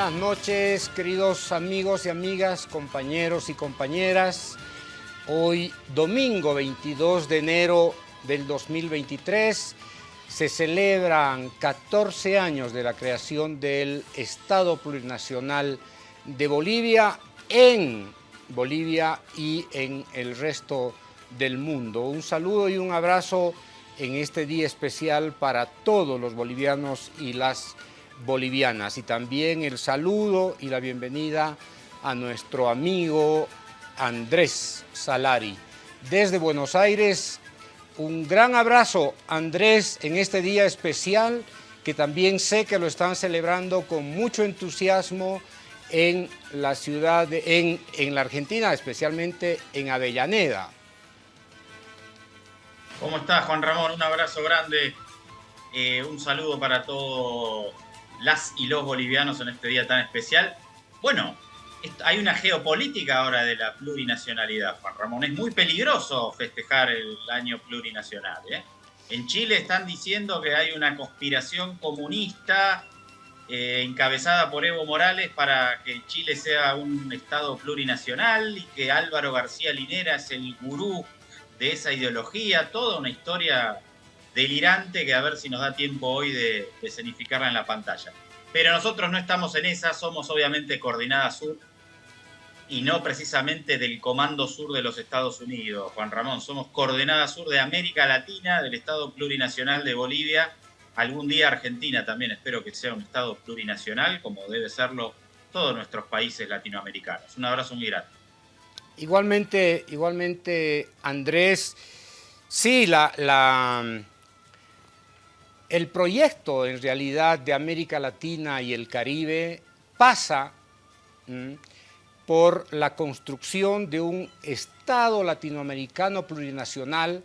buenas noches, queridos amigos y amigas, compañeros y compañeras. Hoy, domingo 22 de enero del 2023, se celebran 14 años de la creación del Estado Plurinacional de Bolivia en Bolivia y en el resto del mundo. Un saludo y un abrazo en este día especial para todos los bolivianos y las y también el saludo y la bienvenida a nuestro amigo Andrés Salari. Desde Buenos Aires, un gran abrazo Andrés en este día especial que también sé que lo están celebrando con mucho entusiasmo en la ciudad, en, en la Argentina, especialmente en Avellaneda. ¿Cómo estás, Juan Ramón? Un abrazo grande, eh, un saludo para todos las y los bolivianos en este día tan especial. Bueno, hay una geopolítica ahora de la plurinacionalidad, Juan Ramón. Es muy peligroso festejar el año plurinacional. ¿eh? En Chile están diciendo que hay una conspiración comunista eh, encabezada por Evo Morales para que Chile sea un Estado plurinacional y que Álvaro García Linera es el gurú de esa ideología. Toda una historia delirante que a ver si nos da tiempo hoy de, escenificarla en la pantalla. Pero nosotros no estamos en esa, somos obviamente Coordinada Sur y no precisamente del Comando Sur de los Estados Unidos, Juan Ramón. Somos Coordenada Sur de América Latina, del Estado Plurinacional de Bolivia, algún día Argentina también, espero que sea un Estado plurinacional, como debe serlo todos nuestros países latinoamericanos. Un abrazo muy grande. Igualmente, igualmente Andrés, sí, la el proyecto en realidad de América Latina y el Caribe pasa por la construcción de un Estado latinoamericano plurinacional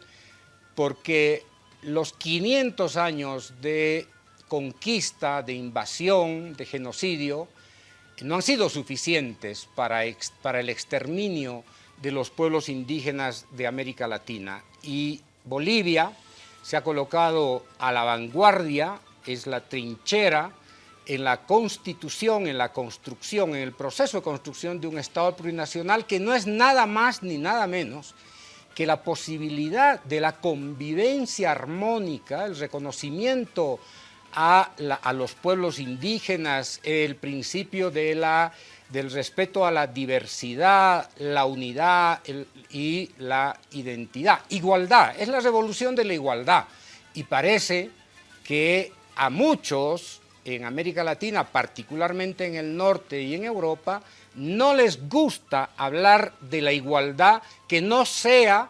porque los 500 años de conquista, de invasión, de genocidio, no han sido suficientes para, para el exterminio de los pueblos indígenas de América Latina. Y Bolivia, se ha colocado a la vanguardia, es la trinchera en la constitución, en la construcción, en el proceso de construcción de un Estado plurinacional que no es nada más ni nada menos que la posibilidad de la convivencia armónica, el reconocimiento a, a los pueblos indígenas, el principio de la del respeto a la diversidad, la unidad y la identidad. Igualdad, es la revolución de la igualdad. Y parece que a muchos en América Latina, particularmente en el norte y en Europa, no les gusta hablar de la igualdad que no sea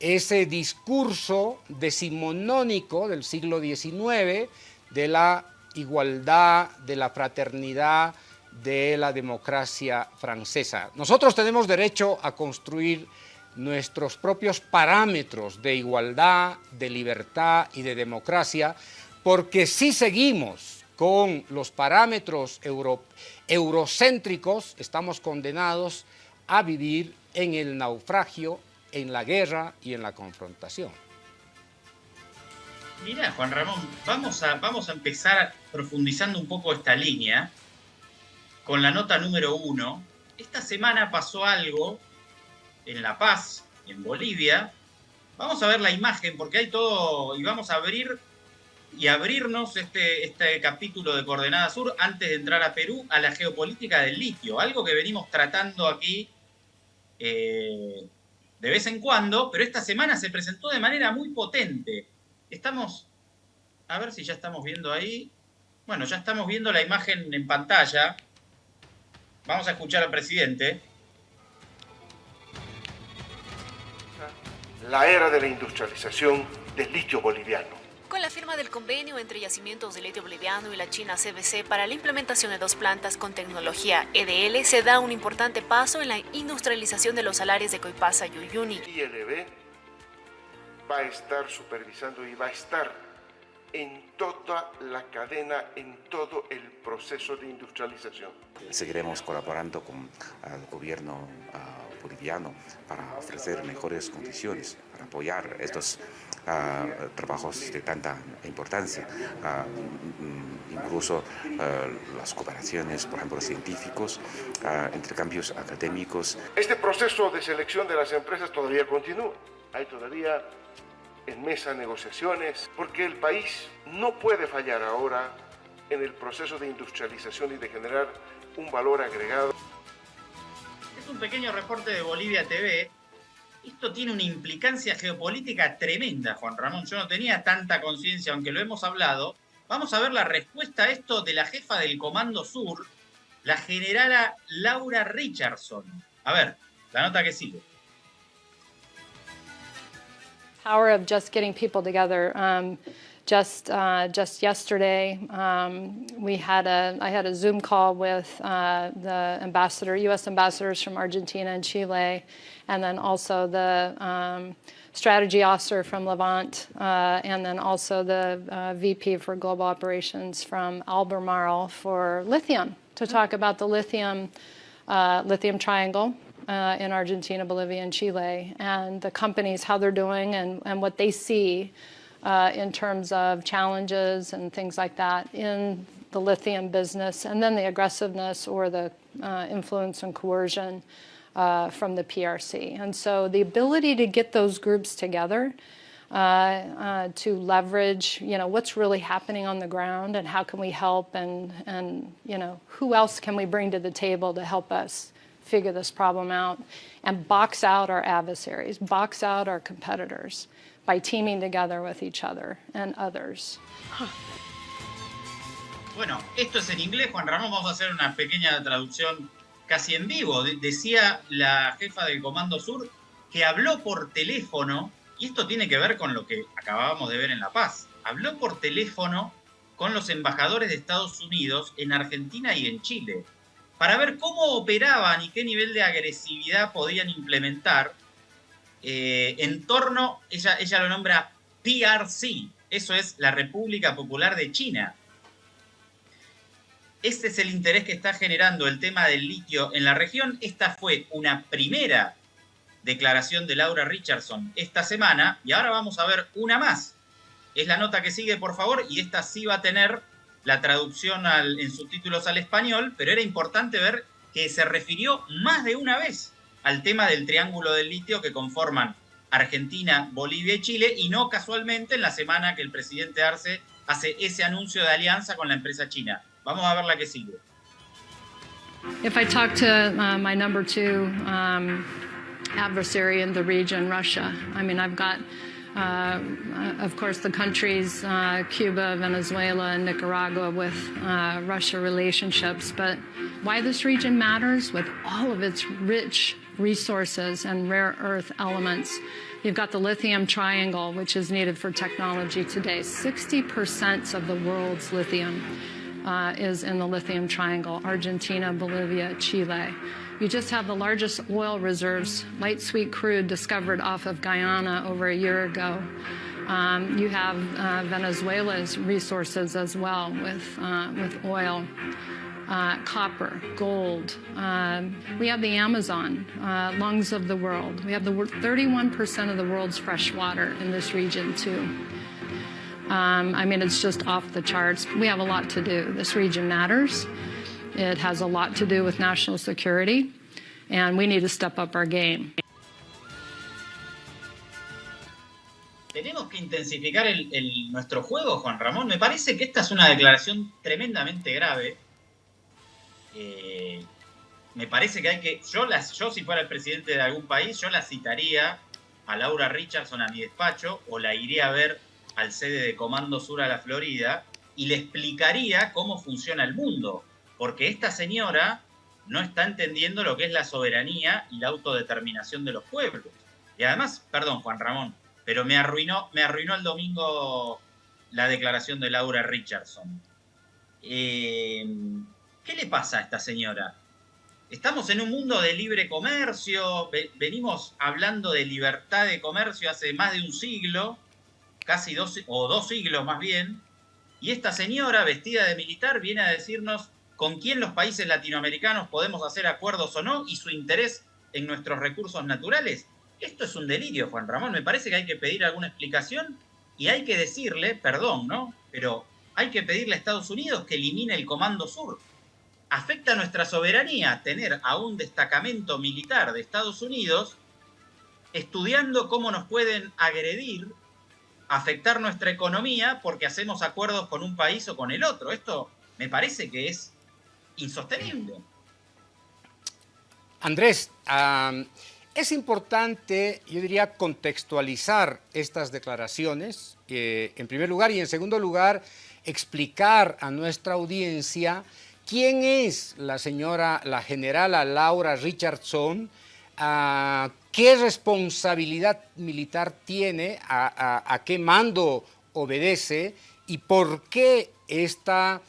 ese discurso decimonónico del siglo XIX de la igualdad, de la fraternidad, de la democracia francesa. Nosotros tenemos derecho a construir nuestros propios parámetros de igualdad, de libertad y de democracia, porque si seguimos con los parámetros eurocéntricos, estamos condenados a vivir en el naufragio, en la guerra y en la confrontación. Mira, Juan Ramón, vamos a, vamos a empezar profundizando un poco esta línea, con la nota número uno. Esta semana pasó algo en La Paz, en Bolivia. Vamos a ver la imagen porque hay todo y vamos a abrir y abrirnos este, este capítulo de Coordenada Sur antes de entrar a Perú a la geopolítica del litio, algo que venimos tratando aquí eh, de vez en cuando, pero esta semana se presentó de manera muy potente. Estamos, a ver si ya estamos viendo ahí. Bueno, ya estamos viendo la imagen en pantalla. Vamos a escuchar al presidente. La era de la industrialización del litio boliviano. Con la firma del convenio entre Yacimientos de Litio Boliviano y la China CBC para la implementación de dos plantas con tecnología EDL, se da un importante paso en la industrialización de los salares de Coipasa y Uyuni. ILB va a estar supervisando y va a estar en toda la cadena, en todo el proceso de industrialización. Seguiremos colaborando con el gobierno uh, boliviano para ofrecer mejores condiciones, para apoyar estos uh, trabajos de tanta importancia, uh, incluso las cooperaciones, por ejemplo, científicos, intercambios académicos. Este proceso de selección de las empresas todavía continúa. Hay todavía en mesa negociaciones, porque el país no puede fallar ahora en el proceso de industrialización y de generar un valor agregado. Es un pequeño reporte de Bolivia TV. Esto tiene una implicancia geopolítica tremenda, Juan Ramón. Yo no tenía tanta conciencia, aunque lo hemos hablado. Vamos a ver la respuesta a esto de la jefa del Comando Sur, la generala Laura Richardson. A ver, la nota que sigue. Power of just getting people together. Um, just uh, just yesterday, um, we had a I had a Zoom call with uh, the ambassador, U.S. ambassadors from Argentina and Chile, and then also the um, strategy officer from Levant, uh, and then also the uh, VP for global operations from Albemarle for lithium to talk about the lithium uh, lithium triangle uh, in Argentina, Bolivia, and Chile, and the companies, how they're doing and, and what they see uh, in terms of challenges and things like that in the lithium business, and then the aggressiveness or the uh, influence and coercion uh, from the PRC. And so the ability to get those groups together uh, uh, to leverage, you know, what's really happening on the ground and how can we help and, and, you know, who else can we bring to the table to help us figure this problem out and box out our adversaries, box out our competitors by teaming together with each other and others. Bueno, esto es en inglés, Juan Ramón, vamos a hacer una pequeña traducción casi en vivo. decía la jefa del Comando Sur que habló por teléfono, y esto tiene que ver con lo que acabábamos de ver en La Paz, habló por teléfono con los embajadores de Estados Unidos en Argentina y en Chile para ver cómo operaban y qué nivel de agresividad podían implementar eh, en torno, ella, ella lo nombra PRC, eso es la República Popular de China. Este es el interés que está generando el tema del litio en la región. Esta fue una primera declaración de Laura Richardson esta semana y ahora vamos a ver una más. Es la nota que sigue, por favor, y esta sí va a tener la traducción en subtítulos al español, pero era importante ver que se refirió más de una vez al tema del triángulo del litio que conforman Argentina, Bolivia y Chile, y no casualmente en la semana que el presidente Arce hace ese anuncio de alianza con la empresa china. Vamos a ver la que sigue. If I talk to uh, my number two um, adversary in the region, Russia, I mean, I've got Uh, of course, the countries, uh, Cuba, Venezuela, and Nicaragua with uh, Russia relationships. But why this region matters with all of its rich resources and rare earth elements. You've got the lithium triangle, which is needed for technology today. 60% of the world's lithium uh, is in the lithium triangle, Argentina, Bolivia, Chile. You just have the largest oil reserves, light sweet crude discovered off of Guyana over a year ago. Um, you have uh, Venezuela's resources as well with, uh, with oil. Uh, copper, gold. Um, we have the Amazon, uh, lungs of the world. We have the 31% of the world's fresh water in this region too. Um, I mean, it's just off the charts. We have a lot to do. This region matters. It has a lot to do with national security, and we need to step up our game. Tenemos que intensificar el, nuestro juego, Juan Ramón. Me parece que esta es una declaración tremendamente grave. Eh, me parece que hay que. Yo, las, yo, si fuera el presidente de algún país, yo la citaría a Laura Richardson a mi despacho o la iría a ver al sede de Comando Sur a la Florida y le explicaría cómo funciona el mundo porque esta señora no está entendiendo lo que es la soberanía y la autodeterminación de los pueblos. Y además, perdón Juan Ramón, pero me arruinó, me arruinó el domingo la declaración de Laura Richardson. Eh, ¿Qué le pasa a esta señora? Estamos en un mundo de libre comercio, venimos hablando de libertad de comercio hace más de un siglo, casi dos, o dos siglos más bien, y esta señora vestida de militar viene a decirnos con quién los países latinoamericanos podemos hacer acuerdos o no y su interés en nuestros recursos naturales. Esto es un delirio, Juan Ramón. Me parece que hay que pedir alguna explicación y hay que decirle, perdón, ¿no? Pero hay que pedirle a Estados Unidos que elimine el Comando Sur. Afecta a nuestra soberanía tener a un destacamento militar de Estados Unidos estudiando cómo nos pueden agredir, afectar nuestra economía porque hacemos acuerdos con un país o con el otro. Esto me parece que es insostenible. Andrés, es importante, yo diría, contextualizar estas declaraciones, en primer lugar, y en segundo lugar, explicar a nuestra audiencia quién es la señora, la generala Laura Richardson, uh, qué responsabilidad militar tiene, a, qué mando obedece y por qué esta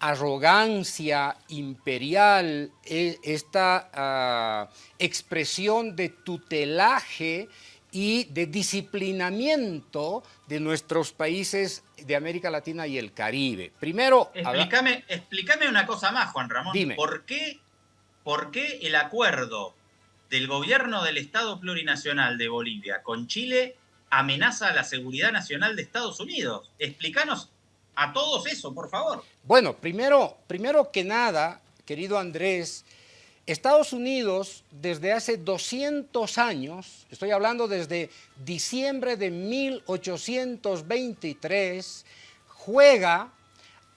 arrogancia imperial, e, esta ah, expresión de tutelaje y de disciplinamiento de nuestros países de América Latina y el Caribe. Primero... Explícame, explícame una cosa más, Juan Ramón. Dime. ¿Por qué, ¿Por qué el acuerdo del gobierno del Estado Plurinacional de Bolivia con Chile amenaza a la seguridad nacional de Estados Unidos? Explícanos a todos eso, por favor. Bueno, primero, primero que nada, querido Andrés, Estados Unidos desde hace 200 años, estoy hablando desde diciembre de 1823, juega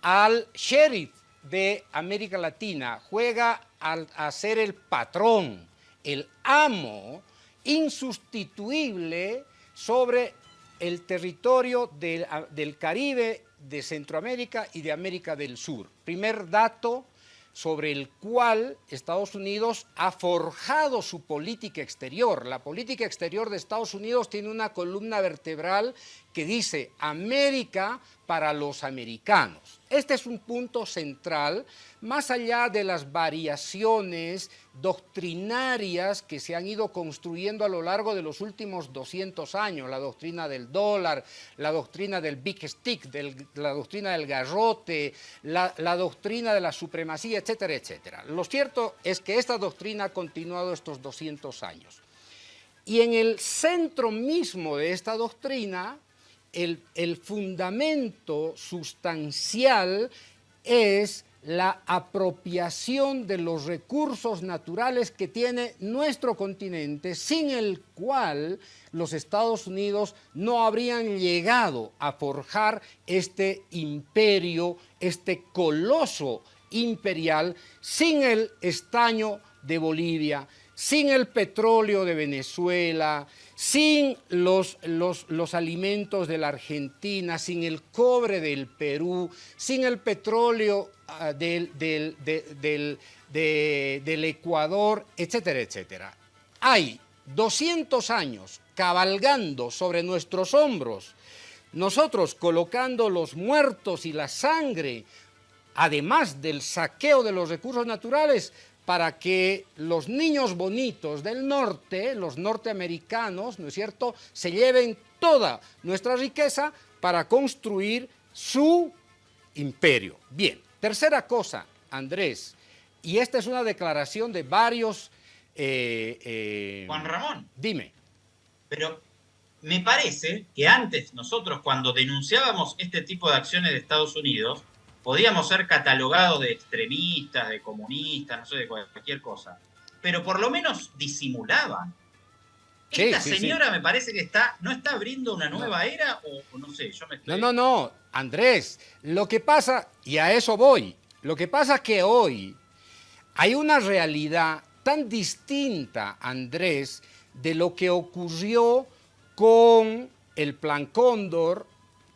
al sheriff de América Latina, juega al, a ser el patrón, el amo insustituible sobre el territorio del, del Caribe, de Centroamérica y de América del Sur. Primer dato, sobre el cual Estados Unidos ha forjado su política exterior. La política exterior de Estados Unidos tiene una columna vertebral que dice América para los americanos. Este es un punto central, más allá de las variaciones doctrinarias que se han ido construyendo a lo largo de los últimos 200 años, la doctrina del dólar, la doctrina del big stick, la doctrina del garrote, la, la doctrina de la supremacía, etcétera, etcétera. Lo cierto es que esta doctrina ha continuado estos 200 años. Y en el centro mismo de esta doctrina el, fundamento sustancial es la apropiación de los recursos naturales que tiene nuestro continente, sin el cual los Estados Unidos no habrían llegado a forjar este imperio, este coloso imperial, sin el estaño de Bolivia, sin el petróleo de Venezuela, sin los, los, alimentos de la Argentina, sin el cobre del Perú, sin el petróleo ah, del, del, del Ecuador, etcétera, etcétera. Hay 200 años cabalgando sobre nuestros hombros, nosotros colocando los muertos y la sangre, además del saqueo de los recursos naturales, para que los niños bonitos del norte, los norteamericanos, ¿no es cierto?, se lleven toda nuestra riqueza para construir su imperio. Bien, tercera cosa, Andrés, y esta es una declaración de varios... Eh, eh, Juan Ramón. Dime. Pero me parece que antes nosotros cuando denunciábamos este tipo de acciones de Estados Unidos, podíamos ser catalogados de extremistas, de comunistas, no sé, de cualquier cosa. Pero por lo menos disimulaban. Esta señora me parece que está, ¿no está abriendo una nueva era o, no sé, yo me estoy... No, no, no, Andrés, lo que pasa, y a eso voy, lo que pasa es que hoy hay una realidad tan distinta, Andrés, de lo que ocurrió con el Plan Cóndor,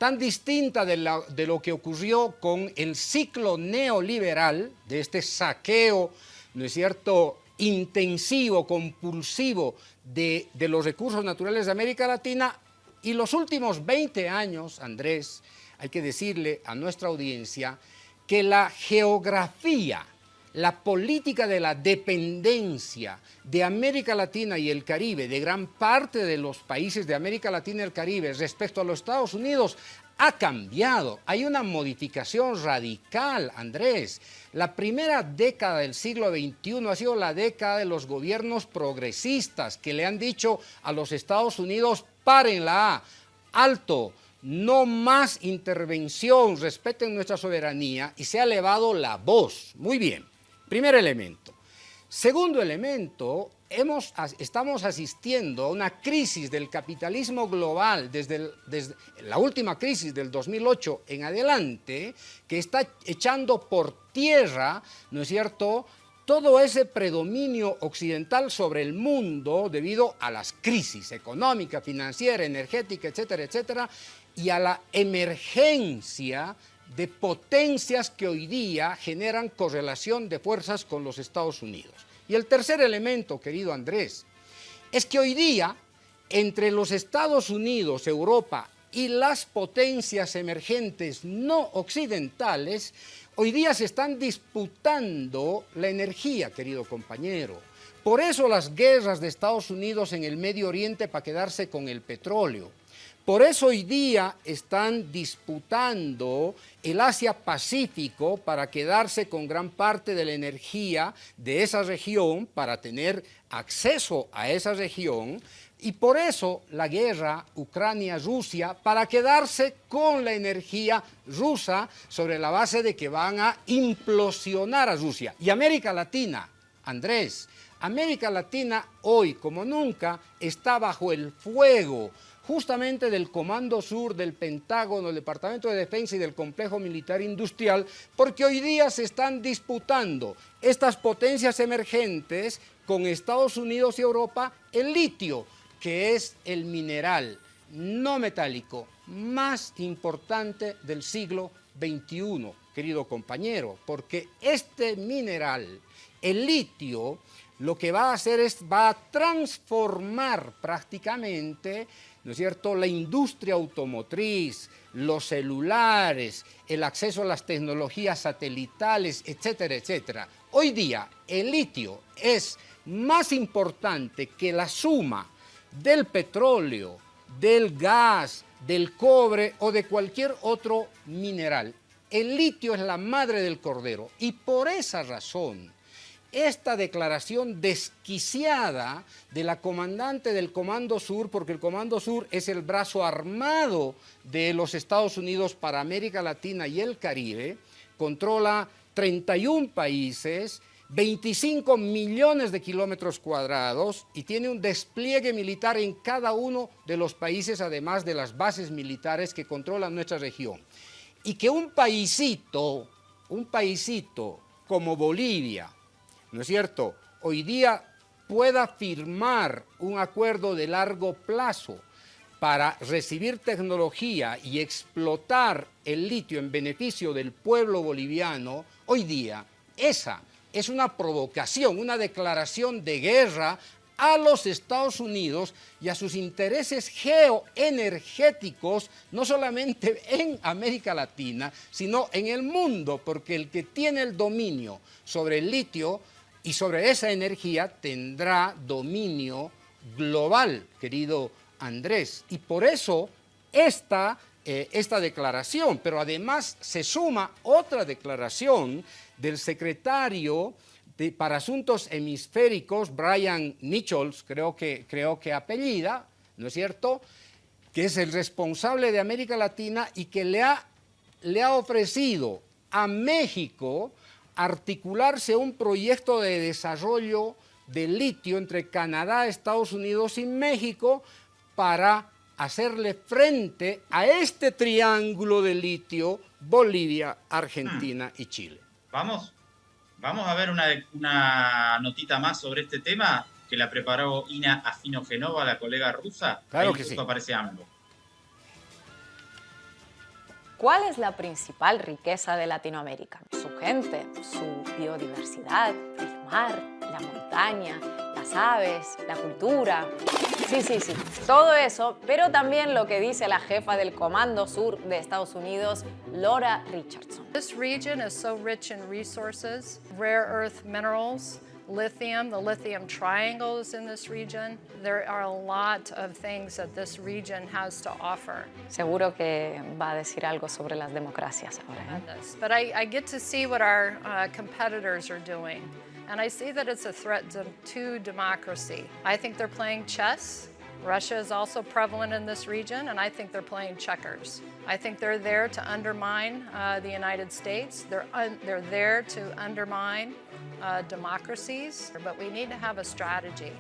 tan distinta de, lo que ocurrió con el ciclo neoliberal, de este saqueo, ¿no es cierto?, intensivo, compulsivo de, de los recursos naturales de América Latina, y los últimos 20 años, Andrés, hay que decirle a nuestra audiencia que la geografía, la política de la dependencia de América Latina y el Caribe, de gran parte de los países de América Latina y el Caribe respecto a los Estados Unidos, ha cambiado. Hay una modificación radical, Andrés. La primera década del siglo XXI ha sido la década de los gobiernos progresistas que le han dicho a los Estados Unidos, párenla, alto, no más intervención, respeten nuestra soberanía y se ha elevado la voz. Muy bien. Primer elemento. Segundo elemento, hemos, estamos asistiendo a una crisis del capitalismo global desde, desde, la última crisis del 2008 en adelante, que está echando por tierra, ¿no es cierto?, todo ese predominio occidental sobre el mundo debido a las crisis económica, financiera, energética, etcétera, etcétera, y a la emergencia de potencias que hoy día generan correlación de fuerzas con los Estados Unidos. Y el tercer elemento, querido Andrés, es que hoy día entre los Estados Unidos, Europa y las potencias emergentes no occidentales, hoy día se están disputando la energía, querido compañero. Por eso las guerras de Estados Unidos en el Medio Oriente para quedarse con el petróleo. Por eso hoy día están disputando el Asia-Pacífico para quedarse con gran parte de la energía de esa región, para tener acceso a esa región, y por eso la guerra Ucrania-Rusia para quedarse con la energía rusa sobre la base de que van a implosionar a Rusia. Y América Latina, Andrés, América Latina hoy como nunca está bajo el fuego justamente del Comando Sur, del Pentágono, del Departamento de Defensa y del Complejo Militar Industrial, porque hoy día se están disputando estas potencias emergentes con Estados Unidos y Europa el litio, que es el mineral no metálico más importante del siglo XXI, querido compañero, porque este mineral, el litio, lo que va a hacer es, va a transformar prácticamente ¿no es cierto?, la industria automotriz, los celulares, el acceso a las tecnologías satelitales, etcétera, etcétera. Hoy día el litio es más importante que la suma del petróleo, del gas, del cobre o de cualquier otro mineral. El litio es la madre del cordero y por esa razón esta declaración desquiciada de la comandante del Comando Sur, porque el Comando Sur es el brazo armado de los Estados Unidos para América Latina y el Caribe, controla 31 países, 25 millones de kilómetros cuadrados y tiene un despliegue militar en cada uno de los países, además de las bases militares que controlan nuestra región. Y que un paísito, un paísito como Bolivia, ¿no es cierto?, hoy día pueda firmar un acuerdo de largo plazo para recibir tecnología y explotar el litio en beneficio del pueblo boliviano, hoy día esa es una provocación, una declaración de guerra a los Estados Unidos y a sus intereses geoenergéticos, no solamente en América Latina, sino en el mundo, porque el que tiene el dominio sobre el litio y sobre esa energía tendrá dominio global, querido Andrés. Y por eso esta, eh, esta declaración, pero además se suma otra declaración del secretario para Asuntos Hemisféricos, Brian Nichols, creo que, creo que apellida, ¿no es cierto?, que es el responsable de América Latina y que le ha, le ha ofrecido a México articularse un proyecto de desarrollo de litio entre Canadá, Estados Unidos y México para hacerle frente a este triángulo de litio Bolivia, Argentina y Chile. Vamos, vamos a ver una, una notita más sobre este tema que la preparó Ina Afinogenova, la colega rusa. Claro que sí. aparece AMLO. ¿Cuál es la principal riqueza de Latinoamérica? Su gente, su biodiversidad, el mar, la montaña, la las aves, la cultura. Sí, sí, sí, todo eso, pero también lo que dice la jefa del Comando Sur de Estados Unidos, Laura Richardson. This region is so rich in resources, rare earth minerals, lithium, the lithium triangles in this region. There are a lot of things that this region has to offer. Seguro que va a decir algo sobre las democracias ahora. ¿eh? But I, I get to see what our uh, competitors are doing. And I see that it's a threat to, to democracy. I think they're playing chess. Russia is also prevalent in this region, and I think they're playing checkers. I think they're there to undermine uh, the United States. They're, they're there to undermine uh, democracies, but we need to have a strategy.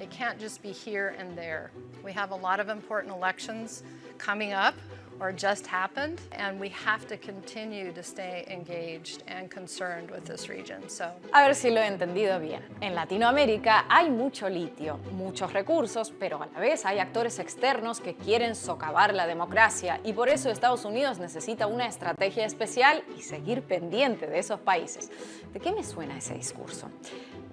It can't just be here and there. We have a lot of important elections coming up or just happened, and we have to continue to stay engaged and concerned with this region. So. A ver si lo he entendido bien. En Latinoamérica hay mucho litio, muchos recursos, pero a la vez hay actores externos que quieren socavar la democracia y por eso Estados Unidos necesita una estrategia especial y seguir pendiente de esos países. ¿De qué me suena ese discurso?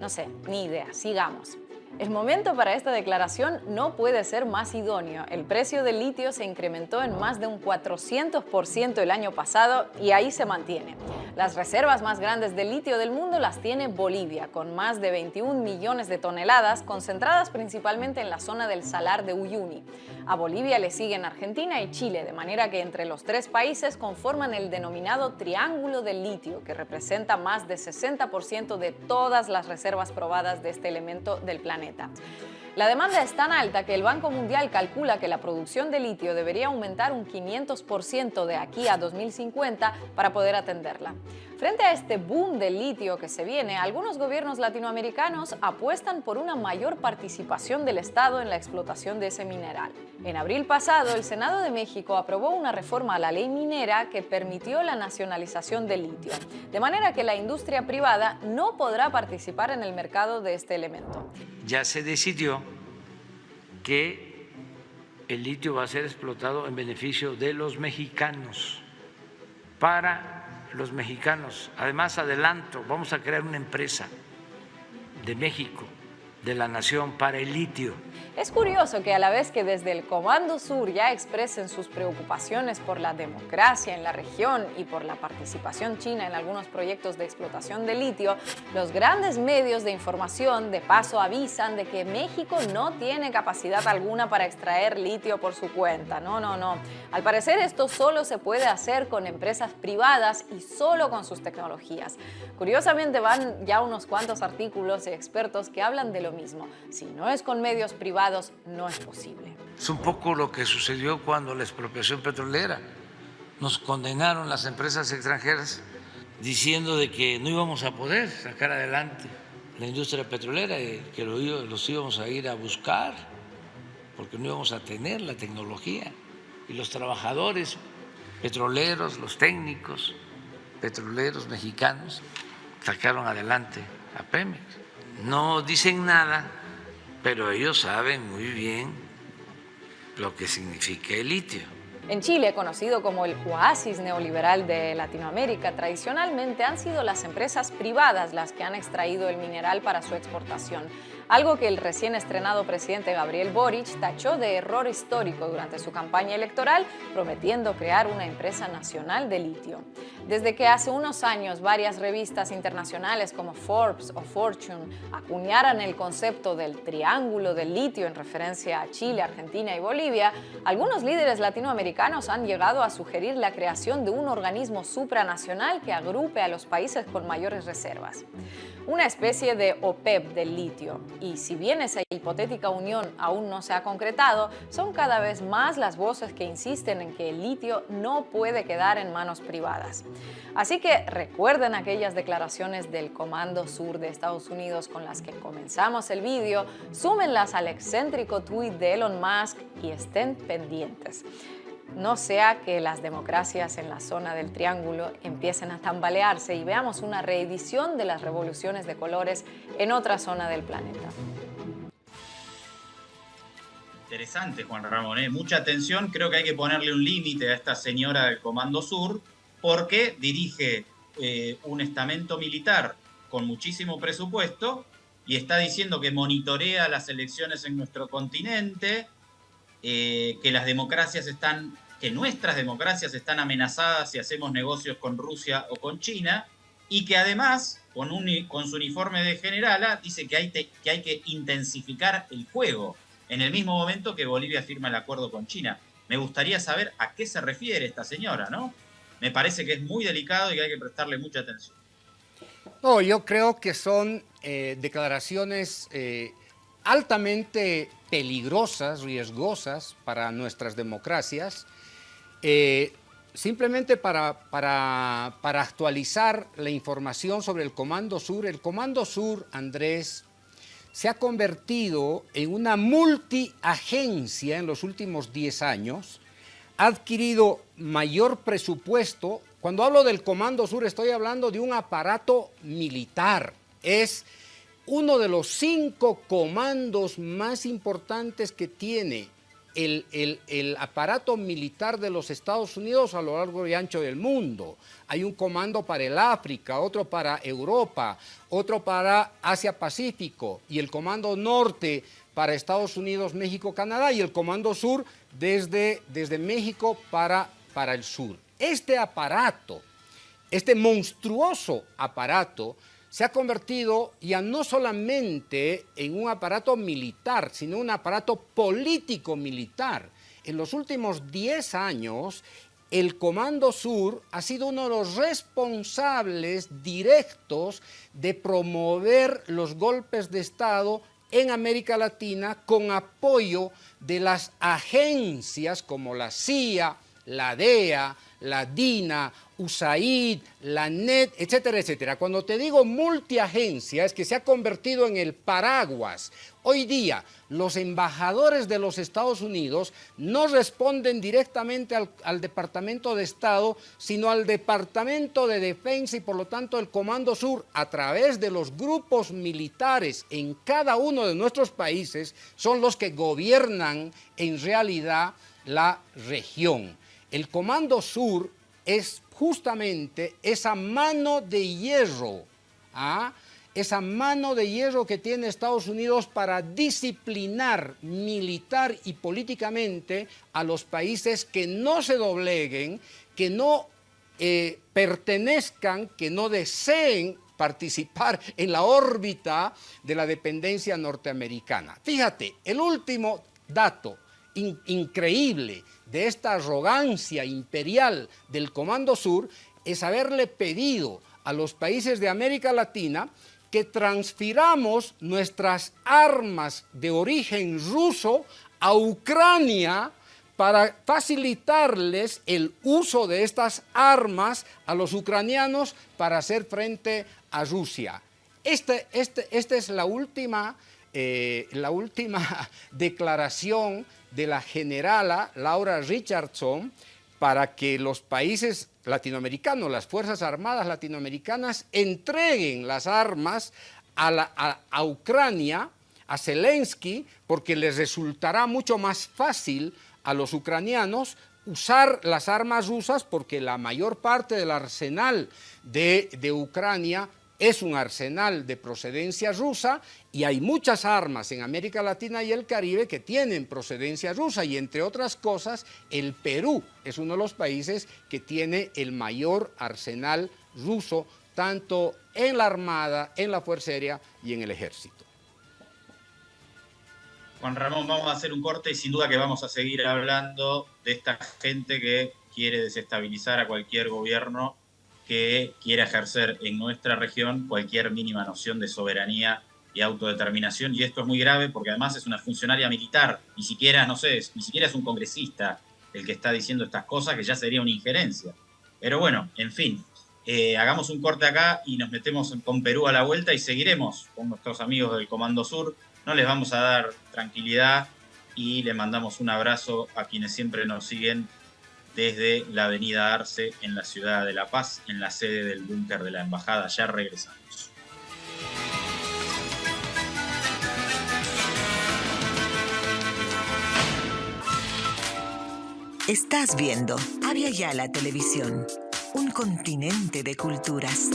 No sé, ni idea. Sigamos. El momento para esta declaración no puede ser más idóneo. El precio del litio se incrementó en más de un 400% el año pasado y ahí se mantiene. Las reservas más grandes de litio del mundo las tiene Bolivia, con más de 21 millones de toneladas, concentradas principalmente en la zona del Salar de Uyuni. A Bolivia le siguen Argentina y Chile, de manera que entre los tres países conforman el denominado Triángulo del Litio, que representa más de 60% de todas las reservas probadas de este elemento del planeta. La demanda es tan alta que el Banco Mundial calcula que la producción de litio debería aumentar un 500% de aquí a 2050 para poder atenderla. Frente a este boom del litio que se viene, algunos gobiernos latinoamericanos apuestan por una mayor participación del Estado en la explotación de ese mineral. En abril pasado, el Senado de México aprobó una reforma a la ley minera que permitió la nacionalización del litio, de manera que la industria privada no podrá participar en el mercado de este elemento. Ya se decidió que el litio va a ser explotado en beneficio de los mexicanos para los mexicanos. Además, adelanto, vamos a crear una empresa de México, de la nación, para el litio es curioso que a la vez que desde el Comando Sur ya expresen sus preocupaciones por la democracia en la región y por la participación china en algunos proyectos de explotación de litio, los grandes medios de información de paso avisan de que México no tiene capacidad alguna para extraer litio por su cuenta. No, no, no. Al parecer esto solo se puede hacer con empresas privadas y solo con sus tecnologías. Curiosamente van ya unos cuantos artículos y expertos que hablan de lo mismo. Si no es con medios privados, no es posible. Es un poco lo que sucedió cuando la expropiación petrolera. Nos condenaron las empresas extranjeras diciendo de que no íbamos a poder sacar adelante la industria petrolera y que los íbamos a ir a buscar porque no íbamos a tener la tecnología. Y los trabajadores petroleros, los técnicos petroleros mexicanos sacaron adelante a Pemex. No dicen nada pero ellos saben muy bien lo que significa el litio. En Chile, conocido como el oasis neoliberal de Latinoamérica, tradicionalmente han sido las empresas privadas las que han extraído el mineral para su exportación algo que el recién estrenado presidente Gabriel Boric tachó de error histórico durante su campaña electoral, prometiendo crear una empresa nacional de litio. Desde que hace unos años varias revistas internacionales como Forbes o Fortune acuñaran el concepto del triángulo del litio en referencia a Chile, Argentina y Bolivia, algunos líderes latinoamericanos han llegado a sugerir la creación de un organismo supranacional que agrupe a los países con mayores reservas. Una especie de OPEP del litio, y si bien esa hipotética unión aún no se ha concretado, son cada vez más las voces que insisten en que el litio no puede quedar en manos privadas. Así que recuerden aquellas declaraciones del Comando Sur de Estados Unidos con las que comenzamos el vídeo, súmenlas al excéntrico tuit de Elon Musk y estén pendientes no sea que las democracias en la zona del Triángulo empiecen a tambalearse y veamos una reedición de las revoluciones de colores en otra zona del planeta. Interesante, Juan Ramón. ¿eh? Mucha atención. Creo que hay que ponerle un límite a esta señora del Comando Sur porque dirige eh, un estamento militar con muchísimo presupuesto y está diciendo que monitorea las elecciones en nuestro continente, eh, que las democracias están, que nuestras democracias están amenazadas si hacemos negocios con Rusia o con China, y que además, con, un, con su uniforme de generala, dice que hay, que hay que intensificar el juego, en el mismo momento que Bolivia firma el acuerdo con China. Me gustaría saber a qué se refiere esta señora, ¿no? Me parece que es muy delicado y que hay que prestarle mucha atención. No, yo creo que son eh, declaraciones eh, altamente peligrosas, riesgosas para nuestras democracias, eh, simplemente para, para, para, actualizar la información sobre el Comando Sur. El Comando Sur, Andrés, se ha convertido en una multiagencia en los últimos 10 años, ha adquirido mayor presupuesto. Cuando hablo del Comando Sur estoy hablando de un aparato militar. Es uno de los cinco comandos más importantes que tiene el, aparato militar de los Estados Unidos a lo largo y ancho del mundo. Hay un comando para el África, otro para Europa, otro para Asia-Pacífico y el comando norte para Estados Unidos, México, Canadá y el comando sur desde, desde México para, para el sur. Este aparato, este monstruoso aparato, se ha convertido ya no solamente en un aparato militar, sino un aparato político-militar. En los últimos 10 años, el Comando Sur ha sido uno de los responsables directos de promover los golpes de Estado en América Latina con apoyo de las agencias como la CIA, la DEA, la DINA, USAID, la NET, etcétera, etcétera. Cuando te digo multiagencia es que se ha convertido en el paraguas. Hoy día los embajadores de los Estados Unidos no responden directamente al, al, Departamento de Estado, sino al Departamento de Defensa y por lo tanto el Comando Sur, a través de los grupos militares en cada uno de nuestros países, son los que gobiernan en realidad la región. El Comando Sur es justamente esa mano de hierro, ¿ah? esa mano de hierro que tiene Estados Unidos para disciplinar militar y políticamente a los países que no se dobleguen, que no eh, pertenezcan, que no deseen participar en la órbita de la dependencia norteamericana. Fíjate, el último dato increíble de esta arrogancia imperial del Comando Sur es haberle pedido a los países de América Latina que transfiramos nuestras armas de origen ruso a Ucrania para facilitarles el uso de estas armas a los ucranianos para hacer frente a Rusia. Este, este, esta es la última, eh, la última declaración de la generala Laura Richardson para que los países latinoamericanos, las Fuerzas Armadas latinoamericanas, entreguen las armas a, Ucrania, a Zelensky, porque les resultará mucho más fácil a los ucranianos usar las armas rusas porque la mayor parte del arsenal de, de Ucrania es un arsenal de procedencia rusa y hay muchas armas en América Latina y el Caribe que tienen procedencia rusa y entre otras cosas el Perú es uno de los países que tiene el mayor arsenal ruso tanto en la Armada, en la Fuerza Aérea y en el Ejército. Juan Ramón, vamos a hacer un corte y sin duda que vamos a seguir hablando de esta gente que quiere desestabilizar a cualquier gobierno que quiera ejercer en nuestra región cualquier mínima noción de soberanía y autodeterminación. Y esto es muy grave porque además es una funcionaria militar, ni siquiera, no sé, ni siquiera es un congresista el que está diciendo estas cosas, que ya sería una injerencia. Pero bueno, en fin, eh, hagamos un corte acá y nos metemos con Perú a la vuelta y seguiremos con nuestros amigos del Comando Sur. No les vamos a dar tranquilidad y le mandamos un abrazo a quienes siempre nos siguen desde la avenida Arce en la ciudad de La Paz, en la sede del búnker de la embajada. Ya regresamos. Estás viendo Avia Yala Televisión, un continente de culturas.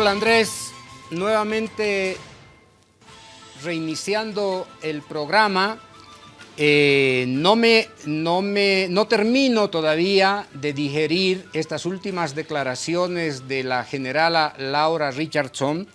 Hola Andrés, nuevamente reiniciando el programa. Eh, no, me, no, me, no termino todavía de digerir estas últimas declaraciones de la generala Laura Richardson.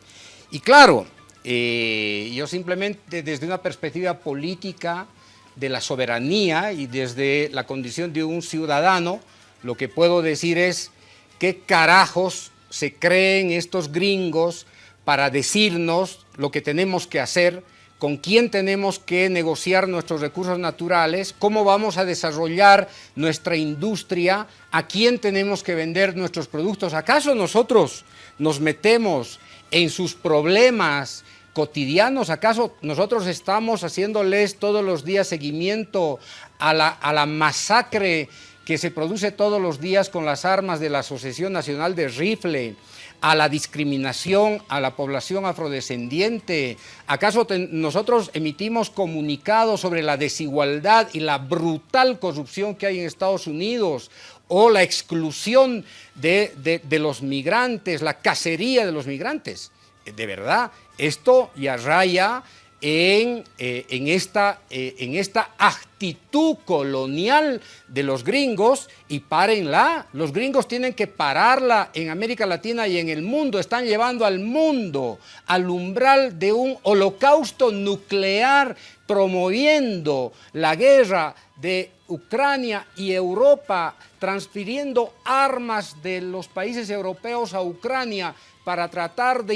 Y claro, eh, yo simplemente desde una perspectiva política de la soberanía y desde la condición de un ciudadano, lo que puedo decir es qué carajos se creen estos gringos para decirnos lo que tenemos que hacer, con quién tenemos que negociar nuestros recursos naturales, cómo vamos a desarrollar nuestra industria, a quién tenemos que vender nuestros productos. ¿Acaso nosotros nos metemos en sus problemas cotidianos? ¿Acaso nosotros estamos haciéndoles todos los días seguimiento a la, a la masacre que se produce todos los días con las armas de la Asociación Nacional de Rifle, a la discriminación a la población afrodescendiente? ¿Acaso nosotros emitimos comunicados sobre la desigualdad y la brutal corrupción que hay en Estados Unidos? ¿O la exclusión de, de los migrantes, la cacería de los migrantes? De verdad, esto ya raya en, eh, en, esta, eh, en esta actitud colonial de los gringos y párenla. Los gringos tienen que pararla en América Latina y en el mundo. Están llevando al mundo al umbral de un holocausto nuclear promoviendo la guerra de Ucrania y Europa, transfiriendo armas de los países europeos a Ucrania para tratar de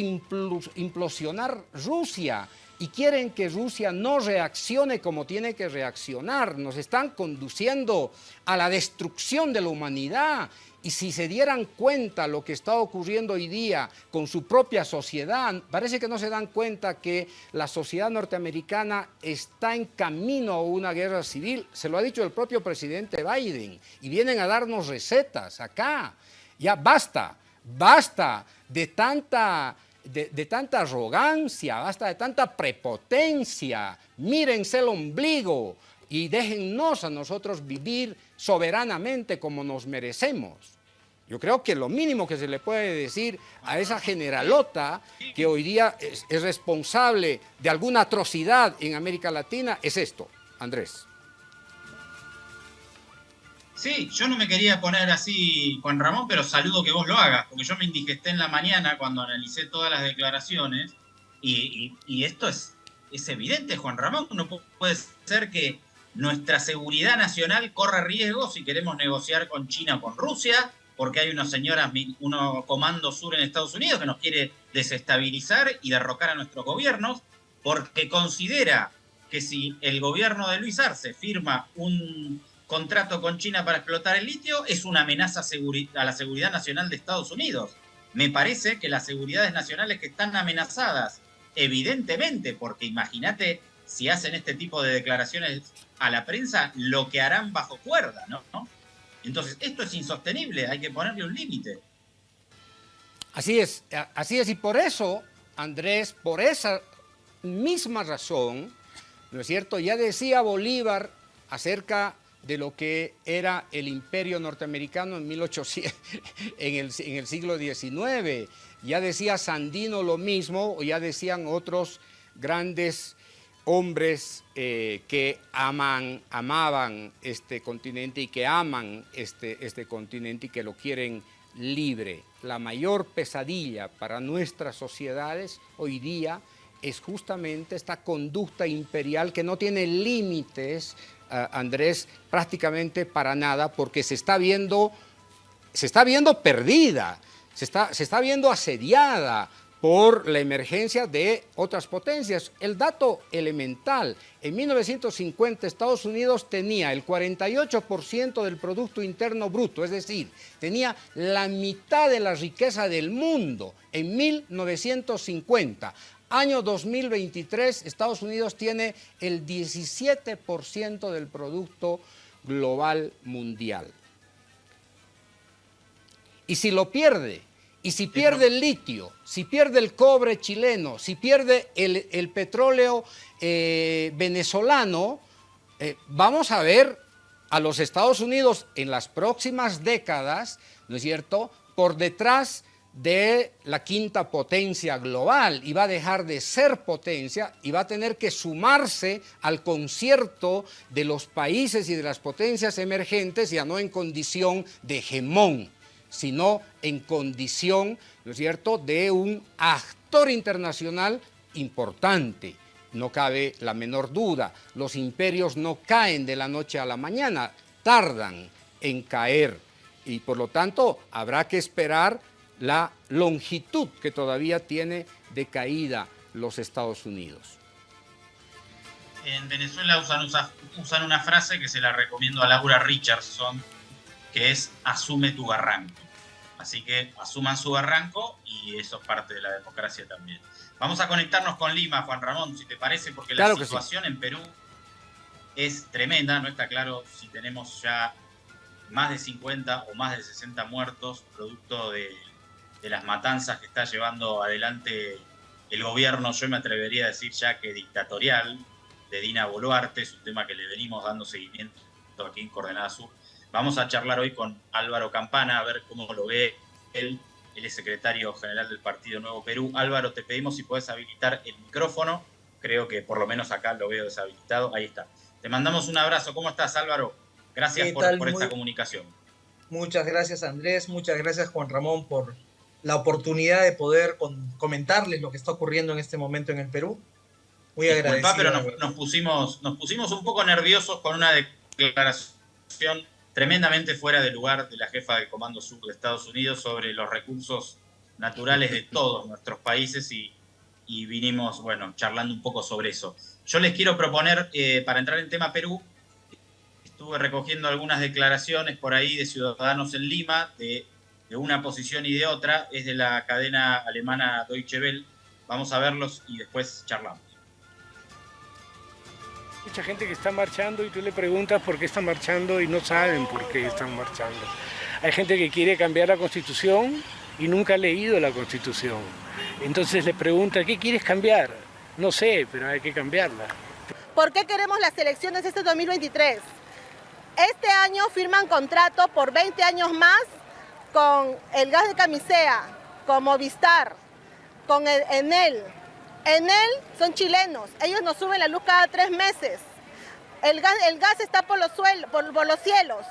implosionar Rusia y quieren que Rusia no reaccione como tiene que reaccionar. Nos están conduciendo a la destrucción de la humanidad. Y si se dieran cuenta lo que está ocurriendo hoy día con su propia sociedad, parece que no se dan cuenta que la sociedad norteamericana está en camino a una guerra civil. Se lo ha dicho el propio presidente Biden. Y vienen a darnos recetas acá. Ya basta, basta de tanta de, tanta arrogancia, basta de tanta prepotencia. Mírense el ombligo y déjennos a nosotros vivir soberanamente como nos merecemos. Yo creo que lo mínimo que se le puede decir a esa generalota que hoy día es, es responsable de alguna atrocidad en América Latina es esto, Andrés. Sí, yo no me quería poner así, Juan Ramón, pero saludo que vos lo hagas, porque yo me indigesté en la mañana cuando analicé todas las declaraciones y, esto es, es evidente, Juan Ramón, no puede ser que nuestra seguridad nacional corra riesgo si queremos negociar con China o con Rusia, porque hay unos señoras, uno comando sur en Estados Unidos que nos quiere desestabilizar y derrocar a nuestros gobiernos, porque considera que si el gobierno de Luis Arce firma un contrato con China para explotar el litio es una amenaza a la seguridad nacional de Estados Unidos. Me parece que las seguridades nacionales que están amenazadas, evidentemente, porque imagínate si hacen este tipo de declaraciones a la prensa, lo que harán bajo cuerda, ¿no? Entonces, esto es insostenible, hay que ponerle un límite. Así es, así es, y por eso, Andrés, por esa misma razón, ¿no es cierto? Ya decía Bolívar acerca de lo que era el imperio norteamericano en, 1800, en, el, en el siglo XIX. Ya decía Sandino lo mismo, o ya decían otros grandes hombres eh, que aman, amaban este continente y que aman este, este continente y que lo quieren libre. La mayor pesadilla para nuestras sociedades hoy día es justamente esta conducta imperial que no tiene límites Andrés, prácticamente para nada, porque se está viendo, se está viendo perdida, se está, se está viendo asediada por la emergencia de otras potencias. El dato elemental, en 1950 Estados Unidos tenía el 48% del Producto Interno Bruto, es decir, tenía la mitad de la riqueza del mundo en 1950. Año 2023, Estados Unidos tiene el 17% del Producto Global Mundial. Y si lo pierde, y si pierde el litio, si pierde el cobre chileno, si pierde el, petróleo eh, venezolano, eh, vamos a ver a los Estados Unidos en las próximas décadas, ¿no es cierto?, por detrás de la quinta potencia global y va a dejar de ser potencia y va a tener que sumarse al concierto de los países y de las potencias emergentes, ya no en condición de hegemón, sino en condición, ¿no es cierto?, de un actor internacional importante. No cabe la menor duda, los imperios no caen de la noche a la mañana, tardan en caer y por lo tanto habrá que esperar la longitud que todavía tiene de caída los Estados Unidos. En Venezuela usan, usan una frase que se la recomiendo a Laura Richardson, que es asume tu barranco. Así que asuman su barranco y eso es parte de la democracia también. Vamos a conectarnos con Lima, Juan Ramón, si te parece, porque la situación en Perú es tremenda. No está claro si tenemos ya más de 50 o más de 60 muertos producto de de las matanzas que está llevando adelante el gobierno, yo me atrevería a decir ya que dictatorial, de Dina Boluarte, es un tema que le venimos dando seguimiento aquí en Coordenada Sur. Vamos a charlar hoy con Álvaro Campana, a ver cómo lo ve él, él es secretario general del Partido Nuevo Perú. Álvaro, te pedimos si puedes habilitar el micrófono, creo que por lo menos acá lo veo deshabilitado, ahí está. Te mandamos un abrazo, ¿cómo estás Álvaro? Gracias por, por esta comunicación. Muchas gracias Andrés, muchas gracias Juan Ramón por, la oportunidad de poder comentarles lo que está ocurriendo en este momento en el Perú. Muy agradecido. pero nos, pusimos, nos pusimos un poco nerviosos con una declaración tremendamente fuera de lugar de la jefa del Comando Sur de Estados Unidos sobre los recursos naturales de todos nuestros países y, vinimos, bueno, charlando un poco sobre eso. Yo les quiero proponer, eh, para entrar en tema Perú, estuve recogiendo algunas declaraciones por ahí de ciudadanos en Lima, de de una posición y de otra, es de la cadena alemana Deutsche Welle. Vamos a verlos y después charlamos. Mucha gente que está marchando y tú le preguntas por qué están marchando y no saben por qué están marchando. Hay gente que quiere cambiar la constitución y nunca ha leído la constitución. Entonces le pregunta, ¿qué quieres cambiar? No sé, pero hay que cambiarla. ¿Por qué queremos las elecciones este 2023? Este año firman contrato por 20 años más con el gas de camisea, con Movistar, con el Enel. Enel son chilenos, ellos nos suben la luz cada tres meses. El gas, el gas está por los, por los cielos.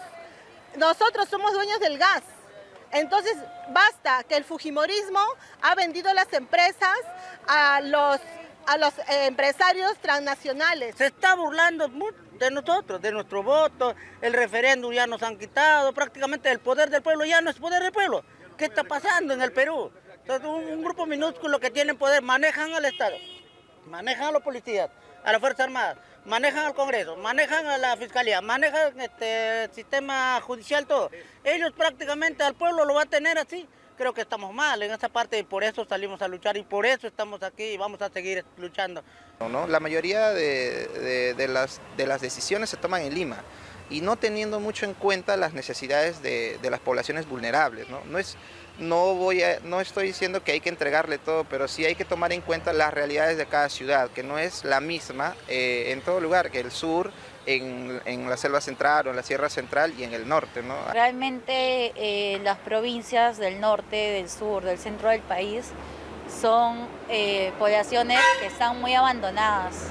Nosotros somos dueños del gas. Entonces, basta que el Fujimorismo ha vendido las empresas a los, a los eh, empresarios transnacionales. Se está burlando de nosotros, de nuestro voto, el referéndum ya nos han quitado, prácticamente el poder del pueblo ya no es poder del pueblo. ¿Qué está pasando en el Perú? Entonces, un, grupo minúsculo que tiene poder manejan al Estado, manejan a los policías, a las Fuerzas Armadas, manejan al Congreso, manejan a la Fiscalía, manejan este, el sistema judicial, todo. Ellos prácticamente al pueblo lo va a tener así creo que estamos mal en esa parte y por eso salimos a luchar y por eso estamos aquí y vamos a seguir luchando. ¿no? La mayoría de, las, de las decisiones se toman en Lima y no teniendo mucho en cuenta las necesidades de, las poblaciones vulnerables. ¿no? No, es, no, voy a, no estoy diciendo que hay que entregarle todo, pero sí hay que tomar en cuenta las realidades de cada ciudad, que no es la misma eh, en todo lugar, que el sur en, la selva central o en la sierra central y en el norte. ¿no? Realmente eh, las provincias del norte, del sur, del centro del país son eh, poblaciones que están muy abandonadas.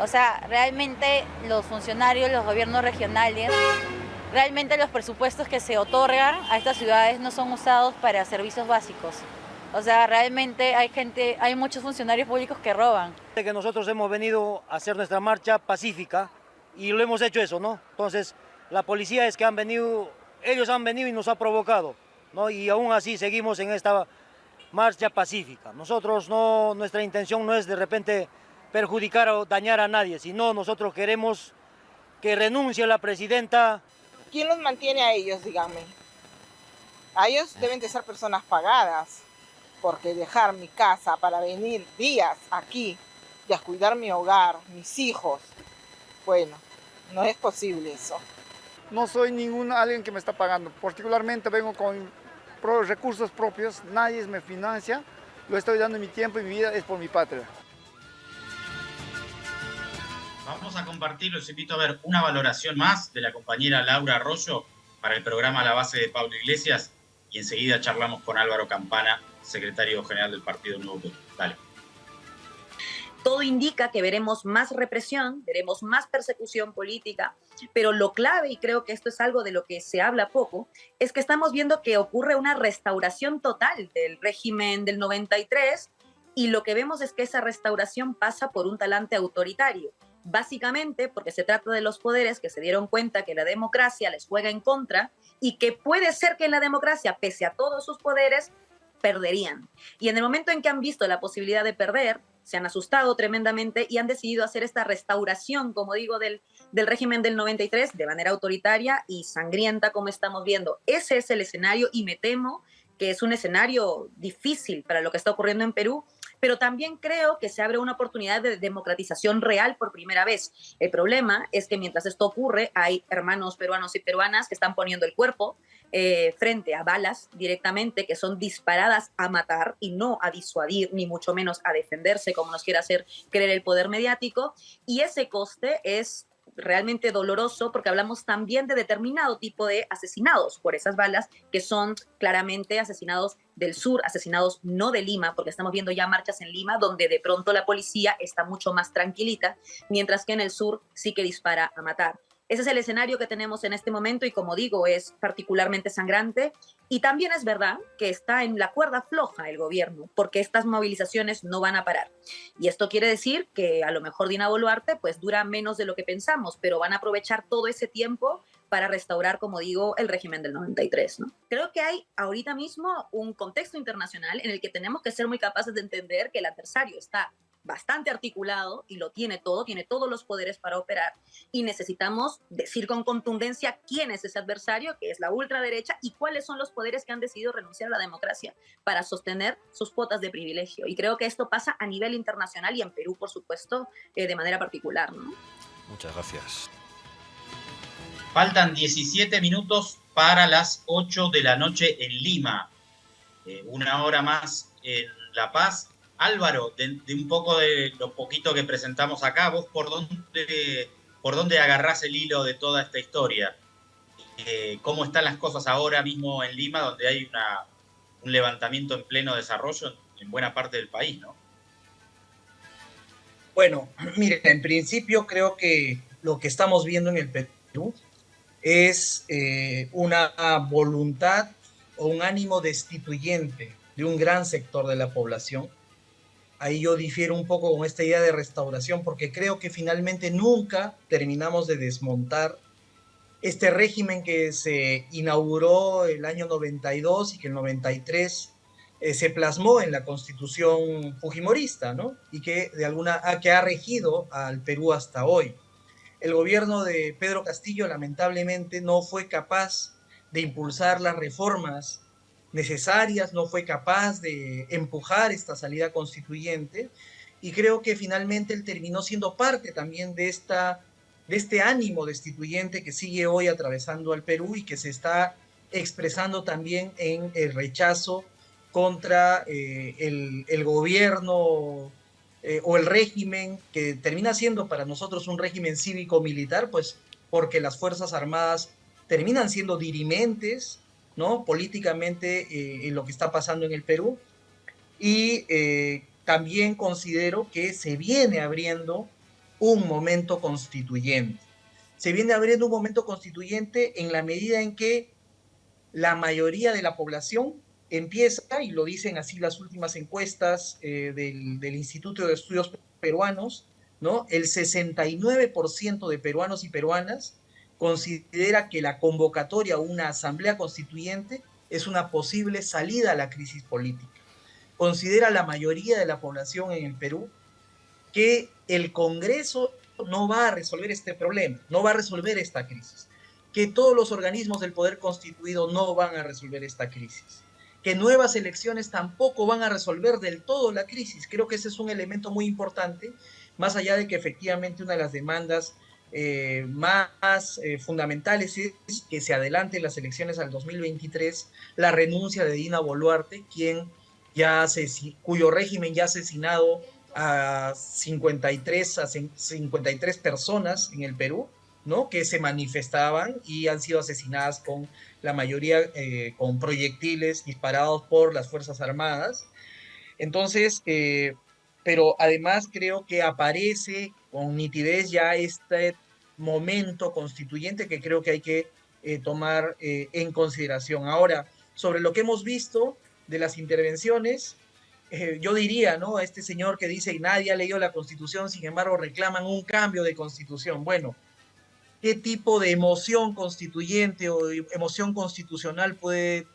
O sea, realmente los funcionarios, los gobiernos regionales, realmente los presupuestos que se otorgan a estas ciudades no son usados para servicios básicos. O sea, realmente hay gente, hay muchos funcionarios públicos que roban. Que nosotros hemos venido a hacer nuestra marcha pacífica, y lo hemos hecho eso, ¿no? Entonces, la policía es que han venido, ellos han venido y nos ha provocado, ¿no? Y aún así seguimos en esta marcha pacífica. Nosotros no, nuestra intención no es de repente perjudicar o dañar a nadie, sino nosotros queremos que renuncie la presidenta. ¿Quién los mantiene a ellos, dígame? A ellos deben de ser personas pagadas, porque dejar mi casa para venir días aquí y a cuidar mi hogar, mis hijos, bueno, no es posible eso. No soy ningún alguien que me está pagando. Particularmente vengo con recursos propios, nadie me financia. Lo estoy dando mi tiempo y mi vida es por mi patria. Vamos a compartir, los invito a ver una valoración más de la compañera Laura Arroyo para el programa La Base de Pablo Iglesias. y enseguida charlamos con Álvaro Campana, secretario general del Partido Nuevo Perú. Dale. Todo indica que veremos más represión, veremos más persecución política, pero lo clave, y creo que esto es algo de lo que se habla poco, es que estamos viendo que ocurre una restauración total del régimen del 93 y lo que vemos es que esa restauración pasa por un talante autoritario básicamente porque se trata de los poderes que se dieron cuenta que la democracia les juega en contra y que puede ser que en la democracia, pese a todos sus poderes, perderían. Y en el momento en que han visto la posibilidad de perder, se han asustado tremendamente y han decidido hacer esta restauración, como digo, del, del régimen del 93 de manera autoritaria y sangrienta, como estamos viendo. Ese es el escenario y me temo que es un escenario difícil para lo que está ocurriendo en Perú pero también creo que se abre una oportunidad de democratización real por primera vez. El problema es que mientras esto ocurre, hay hermanos peruanos y peruanas que están poniendo el cuerpo eh, frente a balas directamente que son disparadas a matar y no a disuadir, ni mucho menos a defenderse, como nos quiere hacer creer el poder mediático. Y ese coste es realmente doloroso porque hablamos también de determinado tipo de asesinados por esas balas que son claramente asesinados del sur, asesinados no de Lima, porque estamos viendo ya marchas en Lima donde de pronto la policía está mucho más tranquilita, mientras que en el sur sí que dispara a matar. Ese es el escenario que tenemos en este momento y como digo, es particularmente sangrante. Y también es verdad que está en la cuerda floja el gobierno, porque estas movilizaciones no van a parar. Y esto quiere decir que a lo mejor Dina Boluarte pues dura menos de lo que pensamos, pero van a aprovechar todo ese tiempo para restaurar, como digo, el régimen del 93. ¿no? Creo que hay ahorita mismo un contexto internacional en el que tenemos que ser muy capaces de entender que el adversario está bastante articulado y lo tiene todo, tiene todos los poderes para operar y necesitamos decir con contundencia quién es ese adversario, que es la ultraderecha, y cuáles son los poderes que han decidido renunciar a la democracia para sostener sus cuotas de privilegio. Y creo que esto pasa a nivel internacional y en Perú, por supuesto, eh, de manera particular. ¿no? Muchas gracias. Faltan 17 minutos para las 8 de la noche en Lima. Eh, una hora más en La Paz Álvaro, de, un poco de lo poquito que presentamos acá, vos por dónde, por dónde agarrás el hilo de toda esta historia. Eh, ¿Cómo están las cosas ahora mismo en Lima, donde hay un levantamiento en pleno desarrollo en, buena parte del país, ¿no? Bueno, mire, en principio creo que lo que estamos viendo en el Perú es eh, una voluntad o un ánimo destituyente de un gran sector de la población ahí yo difiero un poco con esta idea de restauración, porque creo que finalmente nunca terminamos de desmontar este régimen que se inauguró el año 92 y que el 93 eh, se plasmó en la constitución fujimorista, ¿no? Y que de alguna que ha regido al Perú hasta hoy. El gobierno de Pedro Castillo lamentablemente no fue capaz de impulsar las reformas necesarias, no fue capaz de empujar esta salida constituyente y creo que finalmente él terminó siendo parte también de, esta, de este ánimo destituyente que sigue hoy atravesando al Perú y que se está expresando también en el rechazo contra eh, el, gobierno eh, o el régimen que termina siendo para nosotros un régimen cívico-militar, pues porque las Fuerzas Armadas terminan siendo dirimentes ¿no? políticamente eh, en lo que está pasando en el Perú. Y eh, también considero que se viene abriendo un momento constituyente. Se viene abriendo un momento constituyente en la medida en que la mayoría de la población empieza, y lo dicen así las últimas encuestas eh, del, Instituto de Estudios Peruanos, ¿no? El 69% de peruanos y peruanas considera que la convocatoria a una asamblea constituyente es una posible salida a la crisis política. Considera la mayoría de la población en el Perú que el Congreso no va a resolver este problema, no va a resolver esta crisis, que todos los organismos del poder constituido no van a resolver esta crisis, que nuevas elecciones tampoco van a resolver del todo la crisis. Creo que ese es un elemento muy importante, más allá de que efectivamente una de las demandas eh, más eh, fundamentales es que se adelanten las elecciones al 2023, la renuncia de Dina Boluarte, quien ya cuyo régimen ya ha asesinado a 53, a 53 personas en el Perú, ¿no? que se manifestaban y han sido asesinadas con la mayoría eh, con proyectiles disparados por las Fuerzas Armadas. Entonces, pero además creo que aparece con nitidez ya este momento constituyente que creo que hay que eh, tomar en consideración. Ahora, sobre lo que hemos visto de las intervenciones, yo diría, ¿no? Este señor que dice, nadie ha leído la Constitución, sin embargo reclaman un cambio de Constitución. Bueno, qué tipo de emoción constituyente o emoción constitucional puede,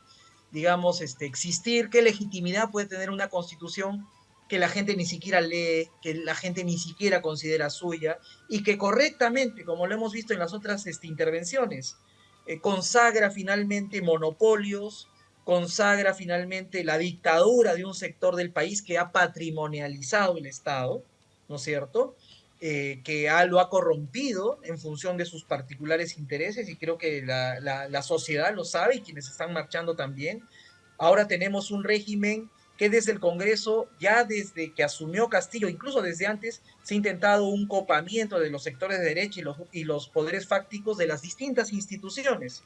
digamos, este, existir, qué legitimidad puede tener una constitución que la gente ni siquiera lee, que la gente ni siquiera considera suya y que correctamente, como lo hemos visto en las otras este, intervenciones, eh, consagra finalmente monopolios, consagra finalmente la dictadura de un sector del país que ha patrimonializado el Estado, ¿no es cierto? Eh, que lo ha corrompido en función de sus particulares intereses y creo que la, sociedad lo sabe y quienes están marchando también. Ahora tenemos un régimen que desde el Congreso, ya desde que asumió Castillo, incluso desde antes, se ha intentado un copamiento de los sectores de derecha y los, y los poderes fácticos de las distintas instituciones.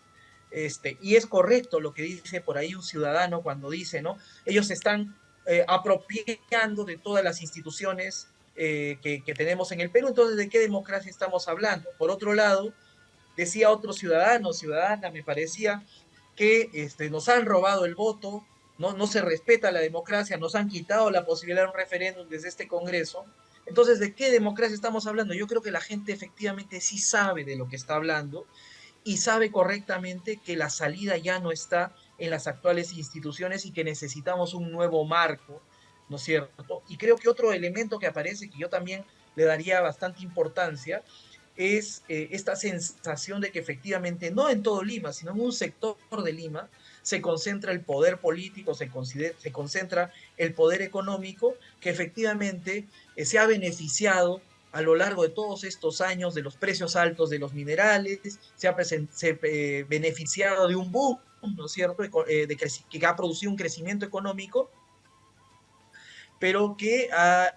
Este, y es correcto lo que dice por ahí un ciudadano cuando dice, ¿no? Ellos están eh, apropiando de todas las instituciones eh, que, tenemos en el Perú. Entonces, ¿de qué democracia estamos hablando? Por otro lado, decía otro ciudadano, ciudadana, me parecía, que este, nos han robado el voto, ¿no? no se respeta la democracia, nos han quitado la posibilidad de un referéndum desde este Congreso. Entonces, ¿de qué democracia estamos hablando? Yo creo que la gente efectivamente sí sabe de lo que está hablando y sabe correctamente que la salida ya no está en las actuales instituciones y que necesitamos un nuevo marco ¿no es cierto? Y creo que otro elemento que aparece, que yo también le daría bastante importancia, es eh, esta sensación de que efectivamente, no en todo Lima, sino en un sector de Lima, se concentra el poder político, se, concentra el poder económico, que efectivamente eh, se ha beneficiado a lo largo de todos estos años de los precios altos de los minerales, se ha eh, beneficiado de un boom, ¿no es cierto?, de que ha producido un crecimiento económico pero que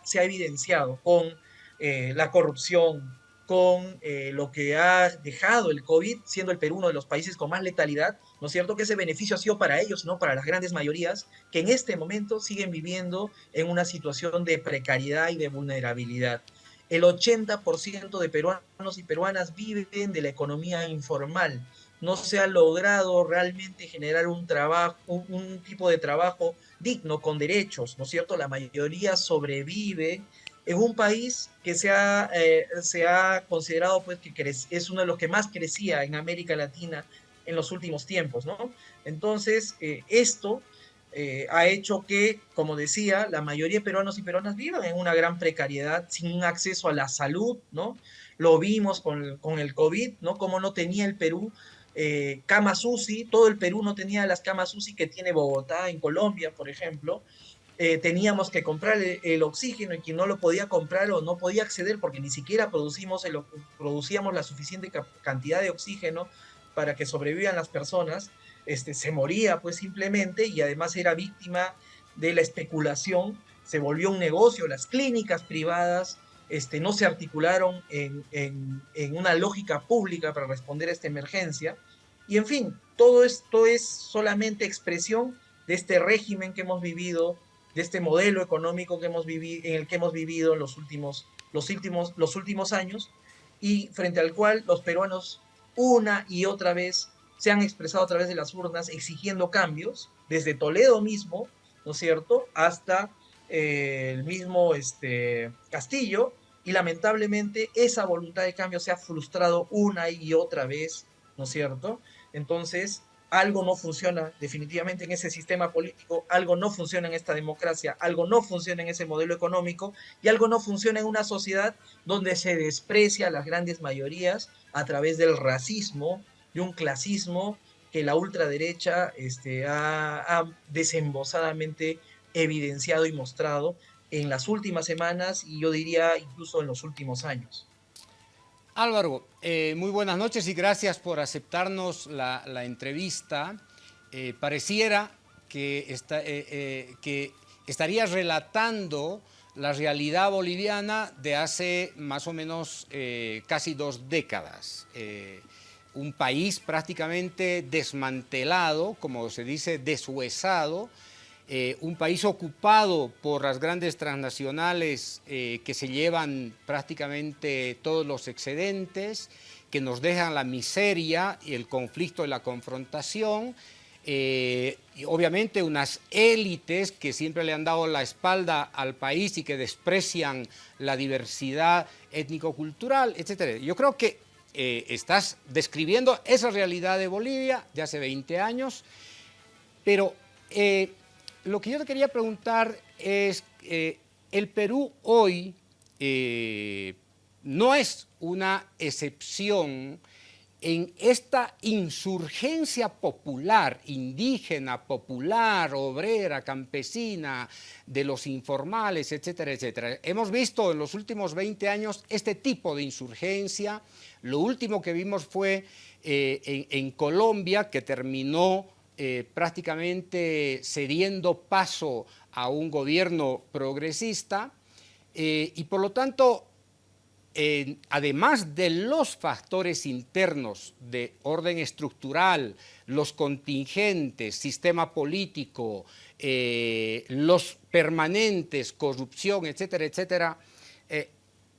se ha evidenciado con eh, la corrupción, con eh, lo que ha dejado el COVID, siendo el Perú uno de los países con más letalidad, ¿no es cierto? Que ese beneficio ha sido para ellos, no para las grandes mayorías, que en este momento siguen viviendo en una situación de precariedad y de vulnerabilidad. El 80% de peruanos y peruanas viven de la economía informal. No se ha logrado realmente generar un trabajo, un tipo de trabajo digno, con derechos, ¿no es cierto? La mayoría sobrevive en un país que se ha, eh, se ha considerado pues que es uno de los que más crecía en América Latina en los últimos tiempos, ¿no? Entonces, eh, esto eh, ha hecho que, como decía, la mayoría de peruanos y peruanas vivan en una gran precariedad, sin acceso a la salud, ¿no? Lo vimos con, con el COVID, ¿no? Como no tenía el Perú eh, camas UCI, todo el Perú no tenía las camas UCI que tiene Bogotá en Colombia, por ejemplo. Eh, teníamos que comprar el, oxígeno y quien no lo podía comprar o no podía acceder porque ni siquiera producimos el, producíamos la suficiente cantidad de oxígeno para que sobrevivan las personas, este, se moría pues simplemente y además era víctima de la especulación, se volvió un negocio, las clínicas privadas este, no se articularon en, en, una lógica pública para responder a esta emergencia. Y en fin, todo esto es solamente expresión de este régimen que hemos vivido, de este modelo económico que hemos vivido, en el que hemos vivido en los últimos, los, últimos, los últimos años y frente al cual los peruanos una y otra vez se han expresado a través de las urnas exigiendo cambios, desde Toledo mismo, ¿no es cierto?, hasta eh, el mismo este, Castillo, y lamentablemente esa voluntad de cambio se ha frustrado una y otra vez, ¿no es cierto? Entonces, algo no funciona definitivamente en ese sistema político, algo no funciona en esta democracia, algo no funciona en ese modelo económico y algo no funciona en una sociedad donde se desprecia a las grandes mayorías a través del racismo, de un clasismo que la ultraderecha este, ha, ha desembosadamente evidenciado y mostrado en las últimas semanas y yo diría incluso en los últimos años. Álvaro, eh, muy buenas noches y gracias por aceptarnos la, entrevista. Eh, pareciera que, está, eh, que estarías relatando la realidad boliviana de hace más o menos casi dos décadas. un país prácticamente desmantelado, como se dice, deshuesado, eh, un país ocupado por las grandes transnacionales eh, que se llevan prácticamente todos los excedentes, que nos dejan la miseria y el conflicto y la confrontación, eh, y obviamente unas élites que siempre le han dado la espalda al país y que desprecian la diversidad étnico-cultural, etc. Yo creo que eh, estás describiendo esa realidad de Bolivia de hace 20 años, pero eh, lo que yo te quería preguntar es, el Perú hoy no es una excepción en esta insurgencia popular, indígena, popular, obrera, campesina, de los informales, etcétera, etcétera. Hemos visto en los últimos 20 años este tipo de insurgencia. Lo último que vimos fue eh, en, Colombia, que terminó eh, prácticamente cediendo paso a un gobierno progresista, eh, y por lo tanto además de los factores internos de orden estructural, los contingentes, sistema político, eh, los permanentes, corrupción, etcétera, etcétera,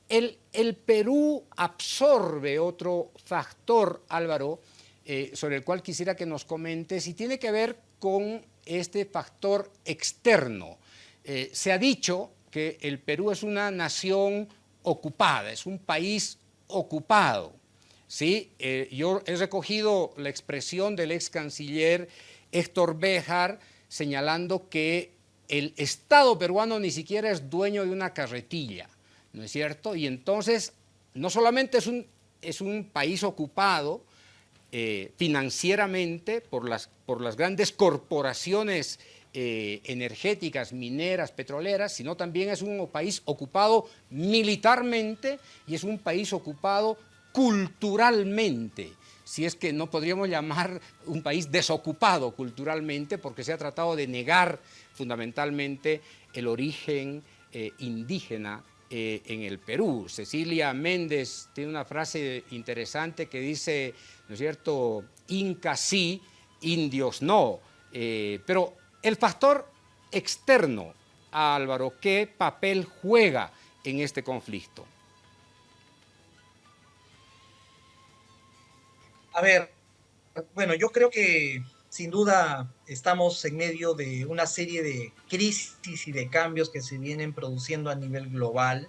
el, el, Perú absorbe otro factor, Álvaro, eh, sobre el cual quisiera que nos comentes, y tiene que ver con este factor externo. se ha dicho que el Perú es una nación ocupada, es un país ocupado. ¿sí? Eh, yo he recogido la expresión del ex canciller Héctor Béjar señalando que el Estado peruano ni siquiera es dueño de una carretilla, ¿no es cierto? Y entonces, no solamente es un, es un país ocupado eh, financieramente por las, por las grandes corporaciones eh, energéticas, mineras, petroleras, sino también es un país ocupado militarmente y es un país ocupado culturalmente, si es que no podríamos llamar un país desocupado culturalmente porque se ha tratado de negar fundamentalmente el origen eh, indígena eh, en el Perú. Cecilia Méndez tiene una frase interesante que dice, ¿no es cierto?, Inca sí, indios no, pero el factor externo Álvaro, ¿qué papel juega en este conflicto? A ver, bueno, yo creo que sin duda estamos en medio de una serie de crisis y de cambios que se vienen produciendo a nivel global,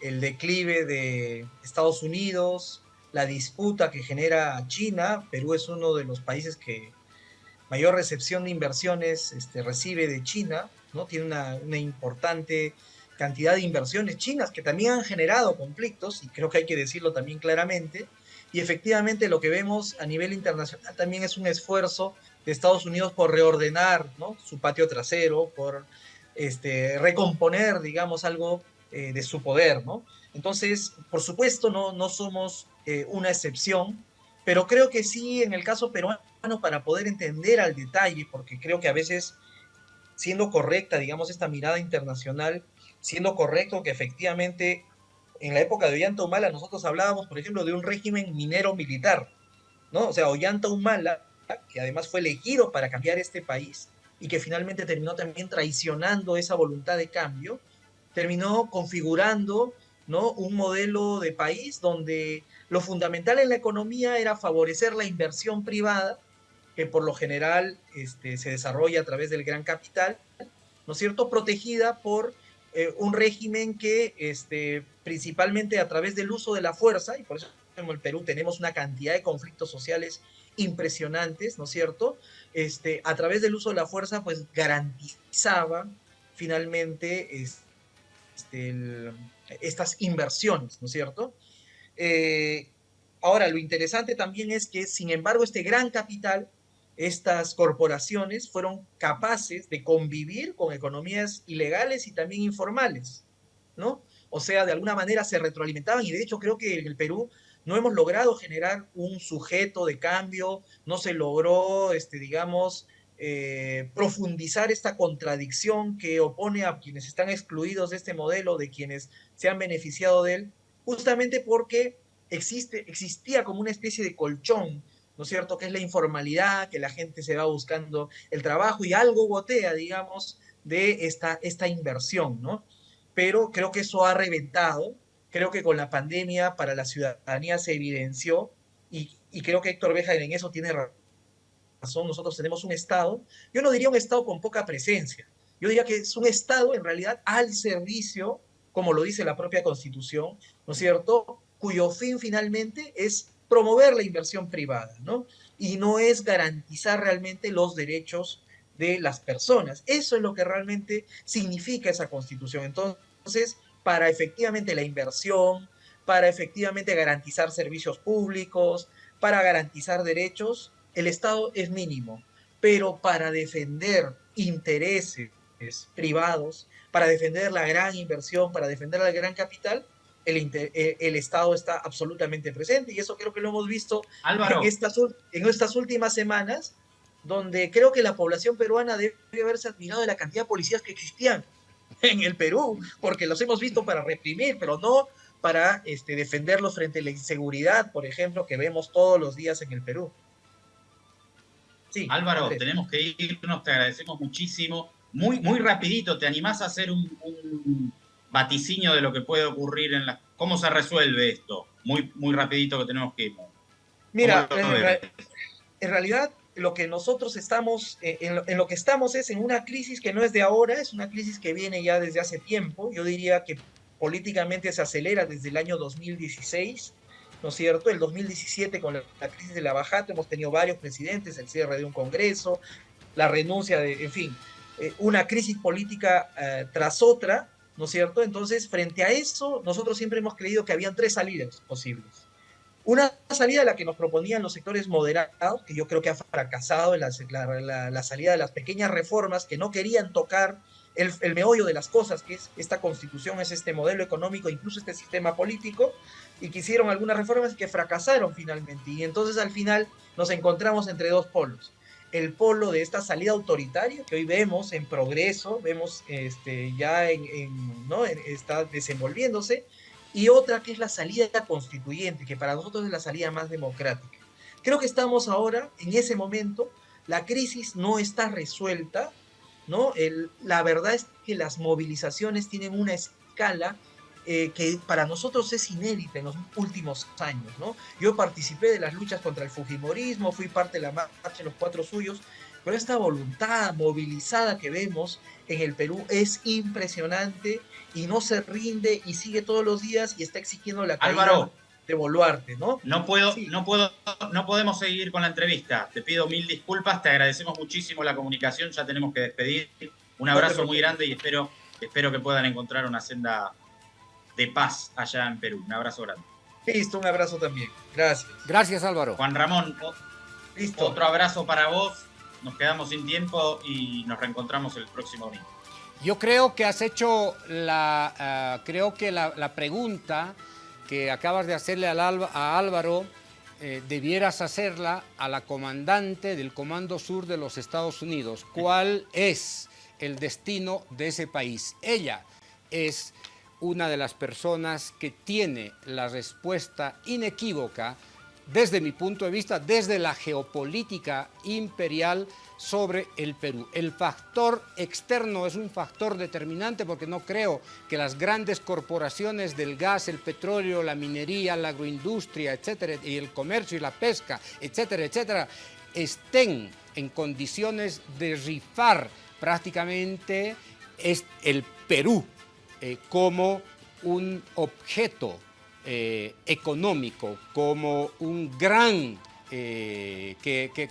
El declive de Estados Unidos, la disputa que genera China, Perú es uno de los países que mayor recepción de inversiones este, recibe de China, ¿no? Tiene una, una, importante cantidad de inversiones chinas que también han generado conflictos, y creo que hay que decirlo también claramente, y efectivamente lo que vemos a nivel internacional también es un esfuerzo de Estados Unidos por reordenar ¿no? su patio trasero, por este, recomponer, digamos, algo eh, de su poder, ¿no? Entonces, por supuesto, no, no somos eh, una excepción, pero creo que sí, en el caso peruano, para poder entender al detalle, porque creo que a veces, siendo correcta, digamos, esta mirada internacional, siendo correcto que efectivamente en la época de Ollanta Humala nosotros hablábamos, por ejemplo, de un régimen minero militar, ¿no? O sea, Ollanta Humala, que además fue elegido para cambiar este país y que finalmente terminó también traicionando esa voluntad de cambio, terminó configurando ¿no? un modelo de país donde lo fundamental en la economía era favorecer la inversión privada que por lo general este, se desarrolla a través del gran capital, ¿no es cierto?, protegida por eh, un régimen que este, principalmente a través del uso de la fuerza, y por eso en el Perú tenemos una cantidad de conflictos sociales impresionantes, ¿no es cierto?, este, a través del uso de la fuerza, pues garantizaba finalmente este, estas inversiones, ¿no es cierto? Eh, ahora, lo interesante también es que, sin embargo, este gran capital estas corporaciones fueron capaces de convivir con economías ilegales y también informales, ¿no? O sea, de alguna manera se retroalimentaban y de hecho creo que en el Perú no hemos logrado generar un sujeto de cambio, no se logró, este, digamos, eh, profundizar esta contradicción que opone a quienes están excluidos de este modelo, de quienes se han beneficiado de él, justamente porque existe, existía como una especie de colchón, ¿no es cierto?, que es la informalidad, que la gente se va buscando el trabajo y algo gotea, digamos, de esta, esta inversión, ¿no? Pero creo que eso ha reventado, creo que con la pandemia para la ciudadanía se evidenció y, y creo que Héctor Beja en eso tiene razón, nosotros tenemos un Estado, yo no diría un Estado con poca presencia, yo diría que es un Estado en realidad al servicio, como lo dice la propia Constitución, ¿no es cierto?, cuyo fin finalmente es promover la inversión privada, ¿no? Y no es garantizar realmente los derechos de las personas. Eso es lo que realmente significa esa constitución. Entonces, para efectivamente la inversión, para efectivamente garantizar servicios públicos, para garantizar derechos, el Estado es mínimo. Pero para defender intereses privados, para defender la gran inversión, para defender el gran capital, el, eh, el, Estado está absolutamente presente y eso creo que lo hemos visto en estas, en estas últimas semanas, donde creo que la población peruana debe haberse admirado de la cantidad de policías que existían en el Perú, porque los hemos visto para reprimir, pero no para este, defenderlos frente a la inseguridad, por ejemplo, que vemos todos los días en el Perú. Sí, Álvaro, tenemos que irnos, te agradecemos muchísimo. Muy, muy rapidito, ¿te animás a hacer un vaticinio de lo que puede ocurrir en la... ¿Cómo se resuelve esto? Muy, muy rapidito que tenemos que ir. Mira, en, realidad lo que nosotros estamos, eh, en lo, que estamos es en una crisis que no es de ahora, es una crisis que viene ya desde hace tiempo. Yo diría que políticamente se acelera desde el año 2016, ¿no es cierto? El 2017 con la, crisis de la Bajata hemos tenido varios presidentes, el cierre de un Congreso, la renuncia de, en fin, eh, una crisis política eh, tras otra, ¿no es cierto? Entonces, frente a eso, nosotros siempre hemos creído que habían tres salidas posibles. Una salida, la que nos proponían los sectores moderados, que yo creo que ha fracasado la, salida de las pequeñas reformas que no querían tocar el, el, meollo de las cosas, que es esta constitución, es este modelo económico, incluso este sistema político, y que hicieron algunas reformas que fracasaron finalmente. Y entonces al final nos encontramos entre dos polos el polo de esta salida autoritaria que hoy vemos en progreso, vemos este, ya en, ¿no? está desenvolviéndose, y otra que es la salida constituyente, que para nosotros es la salida más democrática. Creo que estamos ahora en ese momento, la crisis no está resuelta, ¿no? El, la verdad es que las movilizaciones tienen una escala eh, que para nosotros es inédita en los últimos años. ¿no? Yo participé de las luchas contra el Fujimorismo, fui parte de la marcha de los cuatro suyos, pero esta voluntad movilizada que vemos en el Perú es impresionante y no se rinde y sigue todos los días y está exigiendo la caída de Boluarte, ¿no? No puedo, no puedo, no podemos seguir con la entrevista. Te pido mil disculpas, te agradecemos muchísimo la comunicación, ya tenemos que despedir. Un abrazo muy grande y espero, espero que puedan encontrar una senda de paz allá en Perú. Un abrazo grande. Listo, un abrazo también. Gracias. Gracias, Álvaro. Juan Ramón, Listo. otro abrazo para vos. Nos quedamos sin tiempo y nos reencontramos el próximo domingo. Yo creo que has hecho la, ah, creo que la, pregunta que acabas de hacerle al, a Álvaro eh, debieras hacerla a la comandante del Comando Sur de los Estados Unidos. ¿Cuál es el destino de ese país? Ella es una de las personas que tiene la respuesta inequívoca desde mi punto de vista, desde la geopolítica imperial sobre el Perú. El factor externo es un factor determinante porque no creo que las grandes corporaciones del gas, el petróleo, la minería, la agroindustria, etcétera, y el comercio y la pesca, etcétera, etcétera, estén en condiciones de rifar prácticamente el Perú eh, como un objeto eh, económico, como un gran eh, que,